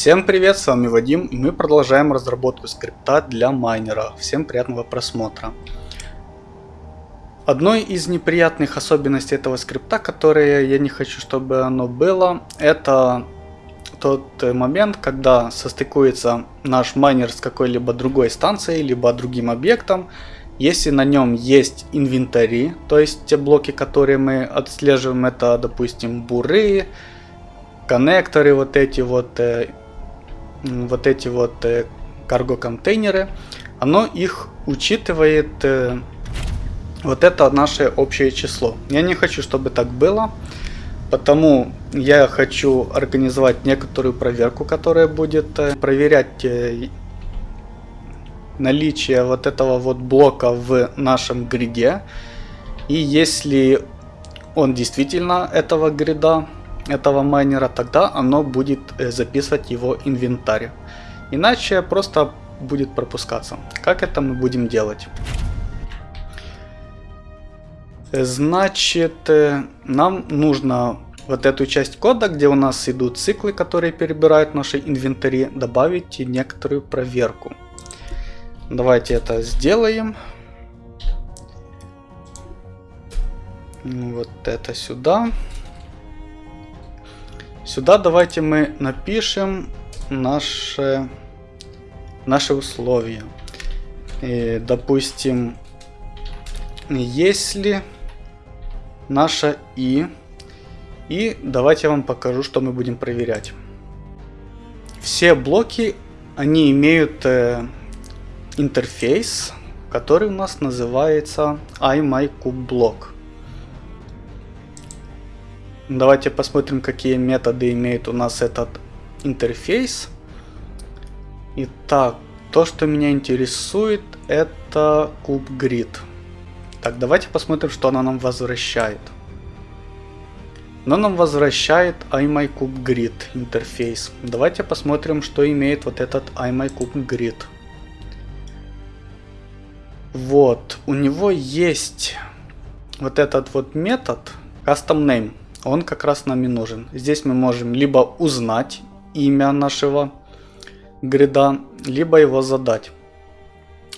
Всем привет, с вами Вадим, и мы продолжаем разработку скрипта для майнера. Всем приятного просмотра. Одной из неприятных особенностей этого скрипта, которые я не хочу, чтобы оно было, это тот момент, когда состыкуется наш майнер с какой-либо другой станцией, либо другим объектом, если на нем есть инвентари, то есть те блоки, которые мы отслеживаем, это, допустим, буры, коннекторы, вот эти вот, э, вот эти вот э, карго-контейнеры, оно их учитывает, э, вот это наше общее число. Я не хочу, чтобы так было, потому я хочу организовать некоторую проверку, которая будет э, проверять наличие вот этого вот блока в нашем гриде. И если он действительно этого грида, этого майнера, тогда оно будет э, записывать его инвентарь. Иначе просто будет пропускаться. Как это мы будем делать? Значит, э, нам нужно вот эту часть кода, где у нас идут циклы, которые перебирают наши инвентари, добавить некоторую проверку. Давайте это сделаем. Вот это сюда. Сюда давайте мы напишем наши, наши условия. И, допустим, если наша и и давайте я вам покажу, что мы будем проверять. Все блоки, они имеют э, интерфейс, который у нас называется iMyCubeBlock. Давайте посмотрим, какие методы имеет у нас этот интерфейс. Итак, то, что меня интересует, это CubeGrid. Так, давайте посмотрим, что она нам возвращает. Но нам возвращает iMyCubeGrid интерфейс. Давайте посмотрим, что имеет вот этот iMyCubeGrid. Вот, у него есть вот этот вот метод custom name. Он как раз нам и нужен. Здесь мы можем либо узнать имя нашего грида, либо его задать.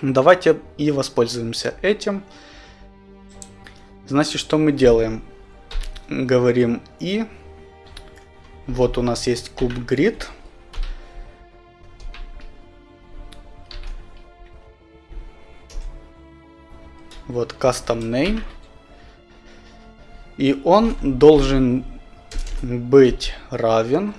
Давайте и воспользуемся этим. Значит, что мы делаем? Говорим и. Вот у нас есть куб grid. Вот custom name. И он должен быть равен.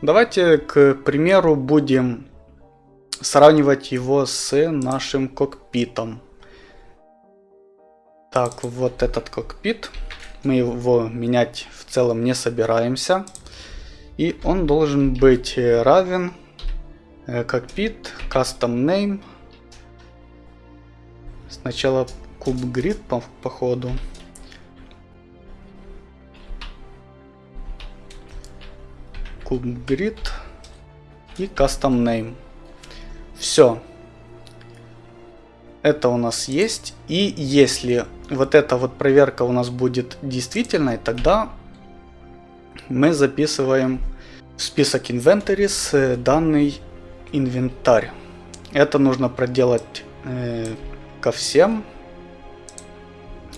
Давайте, к примеру, будем сравнивать его с нашим кокпитом. Так, вот этот кокпит. Мы его менять в целом не собираемся. И он должен быть равен э, кокпит, custom name. Сначала куб grid по, по. Куб grid и custom name. Все это у нас есть. И если вот эта вот проверка у нас будет действительной, тогда мы записываем в список inventories э, данный инвентарь. Это нужно проделать э, ко всем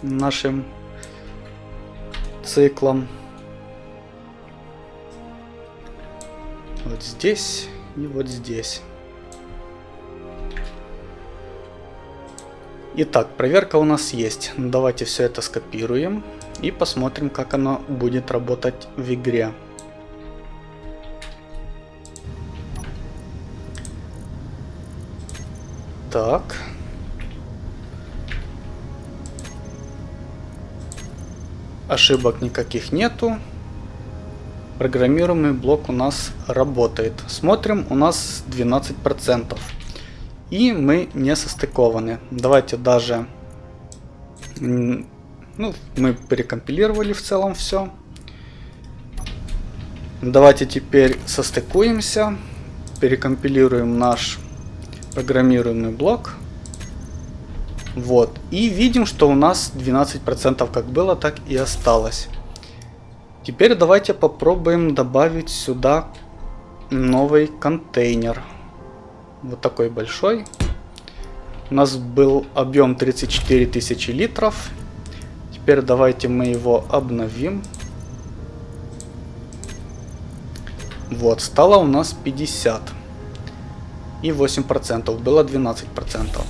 нашим циклам. Вот здесь и вот здесь. Итак, проверка у нас есть. Давайте все это скопируем и посмотрим, как оно будет работать в игре. Так. Ошибок никаких нету. Программируемый блок у нас работает. Смотрим, у нас 12%. И мы не состыкованы. Давайте даже... Ну, мы перекомпилировали в целом все. Давайте теперь состыкуемся. Перекомпилируем наш программируемый блок. Вот. И видим, что у нас 12% как было, так и осталось. Теперь давайте попробуем добавить сюда новый контейнер. Вот такой большой. У нас был объем 34 тысячи литров. Теперь давайте мы его обновим. Вот, стало у нас 50. И 8%, было 12%.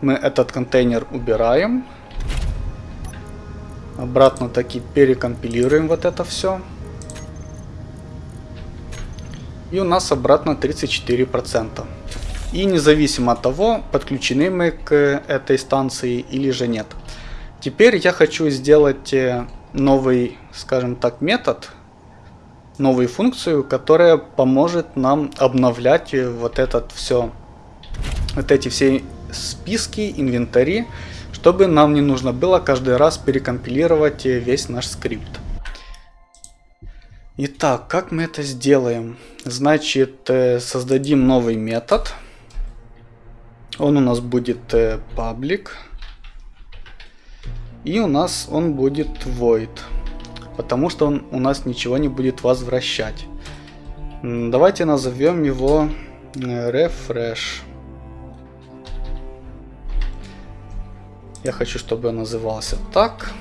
Мы этот контейнер убираем. Обратно таки перекомпилируем вот это все. И у нас обратно 34%. И независимо от того, подключены мы к этой станции или же нет. Теперь я хочу сделать э, новый, скажем так, метод, новую функцию, которая поможет нам обновлять э, вот этот все, вот эти все списки, инвентари, чтобы нам не нужно было каждый раз перекомпилировать э, весь наш скрипт. Итак, как мы это сделаем? Значит, создадим новый метод. Он у нас будет public. И у нас он будет void. Потому что он у нас ничего не будет возвращать. Давайте назовем его э, refresh. Я хочу, чтобы он назывался так.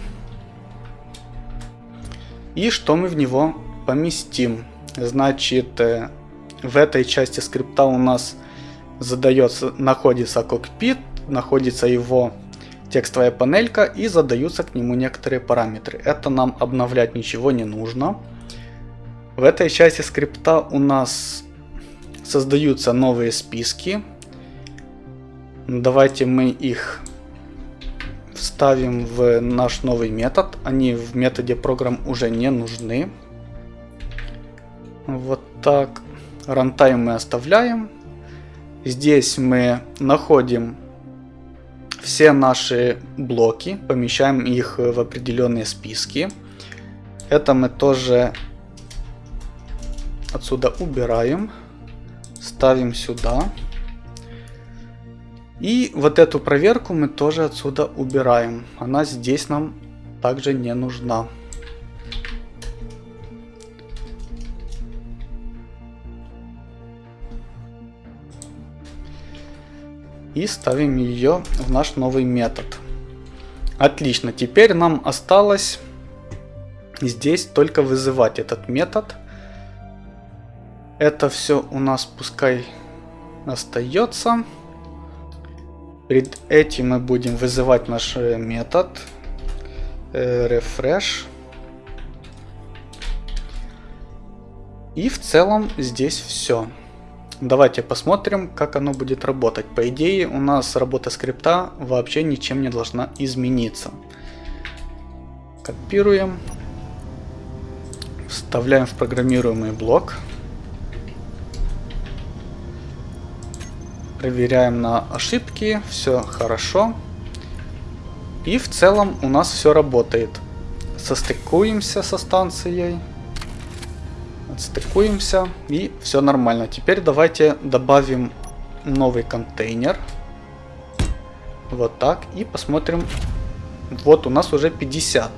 И что мы в него поместим? Значит, э, в этой части скрипта у нас задается, находится кокпит, находится его текстовая панелька и задаются к нему некоторые параметры. Это нам обновлять ничего не нужно. В этой части скрипта у нас создаются новые списки. Давайте мы их вставим в наш новый метод. Они в методе программ уже не нужны. Вот так. Рантайм мы оставляем. Здесь мы находим все наши блоки, помещаем их в определенные списки. Это мы тоже отсюда убираем, ставим сюда. И вот эту проверку мы тоже отсюда убираем. Она здесь нам также не нужна. и ставим ее в наш новый метод. Отлично, теперь нам осталось здесь только вызывать этот метод. Это все у нас пускай остается. Перед этим мы будем вызывать наш э, метод э, refresh. И в целом здесь все. Давайте посмотрим, как оно будет работать. По идее, у нас работа скрипта вообще ничем не должна измениться. Копируем. Вставляем в программируемый блок. Проверяем на ошибки. Все хорошо. И в целом у нас все работает. Состыкуемся со станцией. Отстыкуемся и все нормально. Теперь давайте добавим новый контейнер. Вот так. И посмотрим. Вот у нас уже 50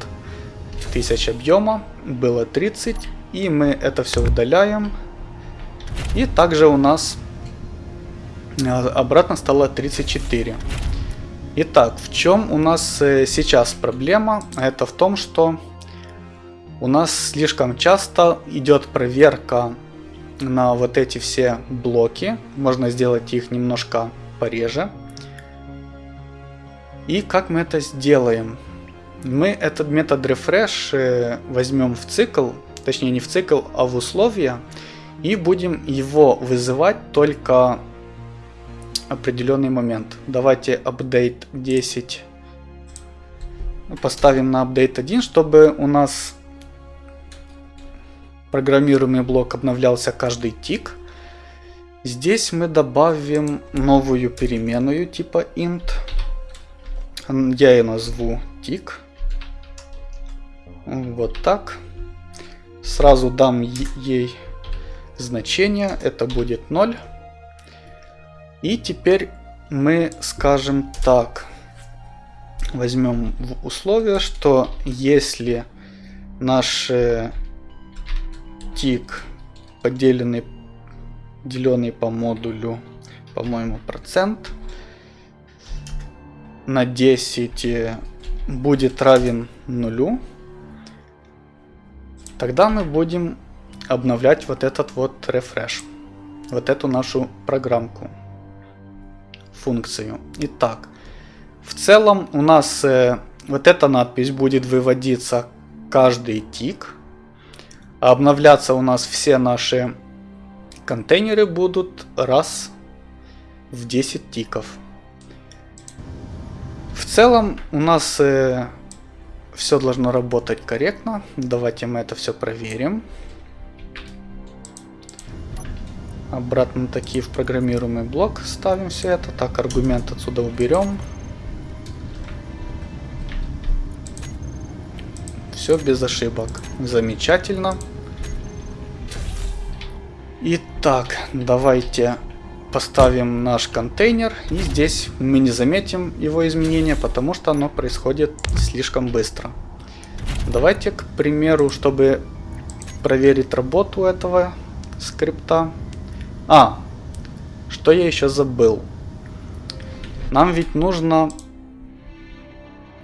тысяч объема. Было 30. И мы это все удаляем. И также у нас обратно стало 34. Итак, в чем у нас э, сейчас проблема? Это в том, что у нас слишком часто идет проверка на вот эти все блоки. Можно сделать их немножко пореже. И как мы это сделаем? Мы этот метод refresh э, возьмем в цикл, точнее не в цикл, а в условия, и будем его вызывать только определенный момент. Давайте update 10 поставим на update 1, чтобы у нас программируемый блок обновлялся каждый тик. Здесь мы добавим новую переменную типа int. Я ее назову тик. Вот так. Сразу дам ей значение. Это будет 0. И теперь мы скажем так. Возьмем в условие, что если наши тик поделенный, деленный по модулю, по-моему, процент на 10 э, будет равен нулю, тогда мы будем обновлять вот этот вот refresh, вот эту нашу программку, функцию. Итак, в целом у нас э, вот эта надпись будет выводиться каждый тик. Обновляться у нас все наши контейнеры будут раз в 10 тиков. В целом у нас э, все должно работать корректно. Давайте мы это все проверим. Обратно таки в программируемый блок ставим все это. Так, аргумент отсюда уберем. Все без ошибок. Замечательно. Итак, давайте поставим наш контейнер. И здесь мы не заметим его изменения, потому что оно происходит слишком быстро. Давайте, к примеру, чтобы проверить работу этого скрипта. А, что я еще забыл. Нам ведь нужно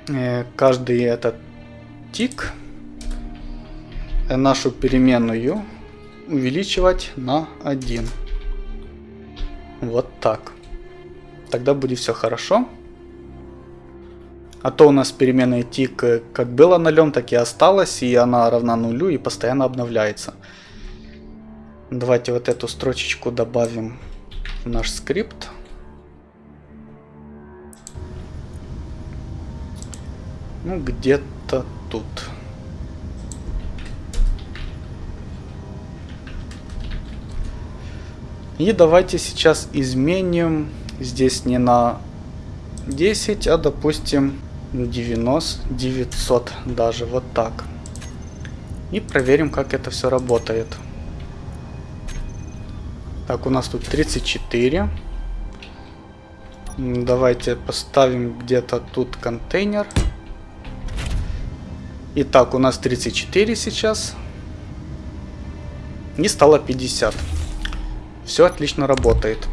э, каждый этот тик э, нашу переменную увеличивать на 1. Вот так. Тогда будет все хорошо. А то у нас переменная тик э, как было нулем, так и осталась, и она равна нулю и постоянно обновляется. Давайте вот эту строчечку добавим в наш скрипт. Ну, где-то тут. И давайте сейчас изменим здесь не на 10, а допустим 90, 900 даже, вот так. И проверим, как это все работает. Так, у нас тут 34. Давайте поставим где-то тут контейнер. Итак, у нас 34 сейчас. И стало 50. Все отлично работает.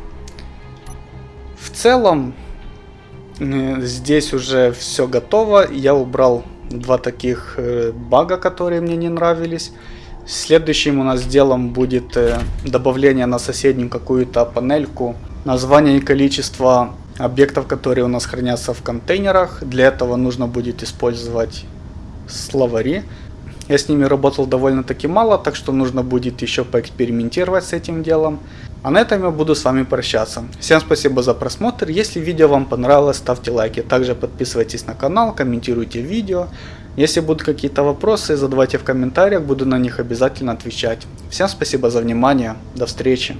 В целом, здесь уже все готово. Я убрал два таких э, бага, которые мне не нравились. Следующим у нас делом будет э, добавление на соседнюю какую-то панельку. Название и количество объектов, которые у нас хранятся в контейнерах. Для этого нужно будет использовать словари. Я с ними работал довольно-таки мало, так что нужно будет еще поэкспериментировать с этим делом. А на этом я буду с вами прощаться. Всем спасибо за просмотр. Если видео вам понравилось, ставьте лайки. Также подписывайтесь на канал, комментируйте видео. Если будут какие-то вопросы, задавайте в комментариях, буду на них обязательно отвечать. Всем спасибо за внимание. До встречи.